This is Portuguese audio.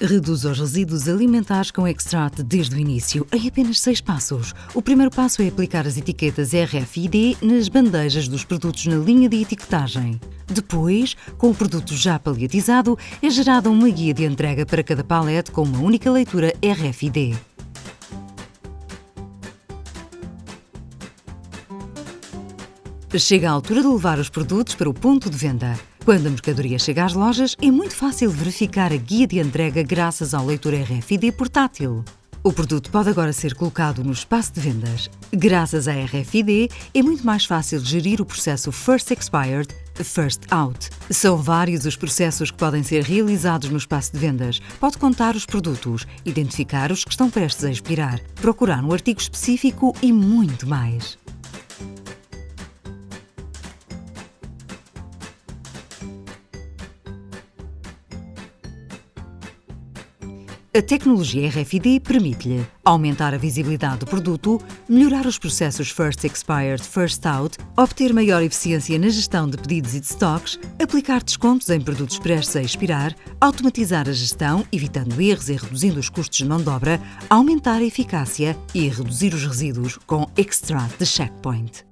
Reduz os resíduos alimentares com Extract desde o início, em apenas seis passos. O primeiro passo é aplicar as etiquetas RFID nas bandejas dos produtos na linha de etiquetagem. Depois, com o produto já paliatizado, é gerada uma guia de entrega para cada palete com uma única leitura RFID. Chega a altura de levar os produtos para o ponto de venda. Quando a mercadoria chega às lojas, é muito fácil verificar a guia de entrega graças ao leitor RFID portátil. O produto pode agora ser colocado no espaço de vendas. Graças à RFID, é muito mais fácil gerir o processo First Expired, First Out. São vários os processos que podem ser realizados no espaço de vendas. Pode contar os produtos, identificar os que estão prestes a expirar, procurar um artigo específico e muito mais. A tecnologia RFID permite-lhe aumentar a visibilidade do produto, melhorar os processos First Expired, First Out, obter maior eficiência na gestão de pedidos e de stocks, aplicar descontos em produtos prestes a expirar, automatizar a gestão, evitando erros e reduzindo os custos de mão de obra, aumentar a eficácia e reduzir os resíduos com Extract de Checkpoint.